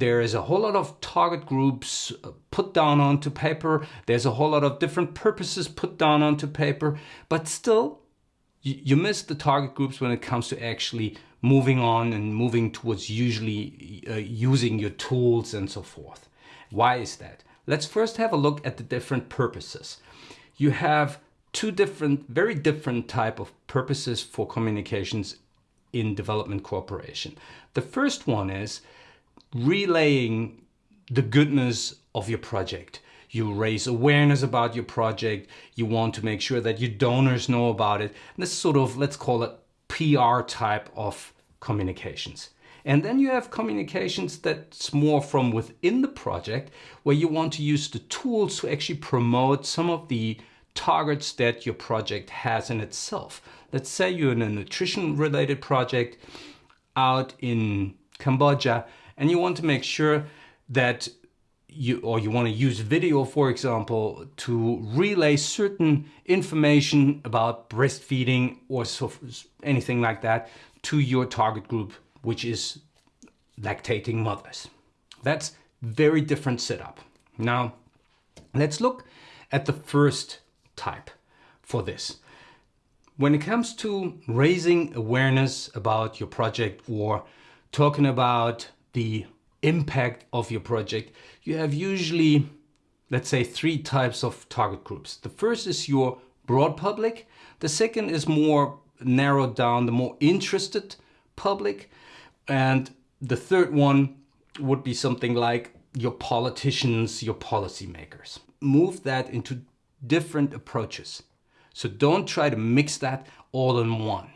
there is a whole lot of target groups uh, put down onto paper. There's a whole lot of different purposes put down onto paper, but still you, miss the target groups when it comes to actually moving on and moving towards usually uh, using your tools and so forth. Why is that? Let's first have a look at the different purposes. You have two different, very different type of purposes for communications in development cooperation. The first one is relaying the goodness of your project. You raise awareness about your project. You want to make sure that your donors know about it. And this sort of, let's call it PR type of communications. And then you have communications that's more from within the project where you want to use the tools to actually promote some of the targets that your project has in itself. Let's say you're in a nutrition related project out in Cambodia and you want to make sure that you or you want to use video for example to relay certain information about breastfeeding or so anything like that to your target group which is lactating mothers. That's very different setup. Now let's look at the first type for this. When it comes to raising awareness about your project or talking about the impact of your project, you have usually, let's say, three types of target groups. The first is your broad public. The second is more narrowed down, the more interested public. And the third one would be something like your politicians, your policymakers. Move that into different approaches. So don't try to mix that all in one.